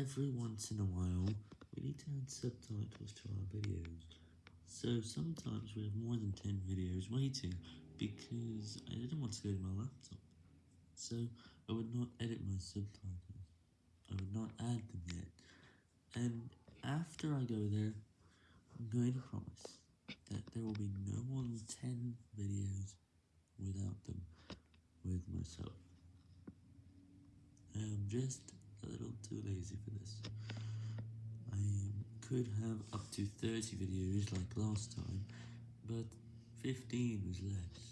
every once in a while, we need to add subtitles to our videos. So sometimes we have more than 10 videos waiting, because I didn't want to go to my laptop. So I would not edit my subtitles. I would not add them yet. And after I go there, I'm going to promise that there will be no more than 10 videos without them, with myself. I am just a little too lazy for this. I could have up to 30 videos like last time, but 15 was less.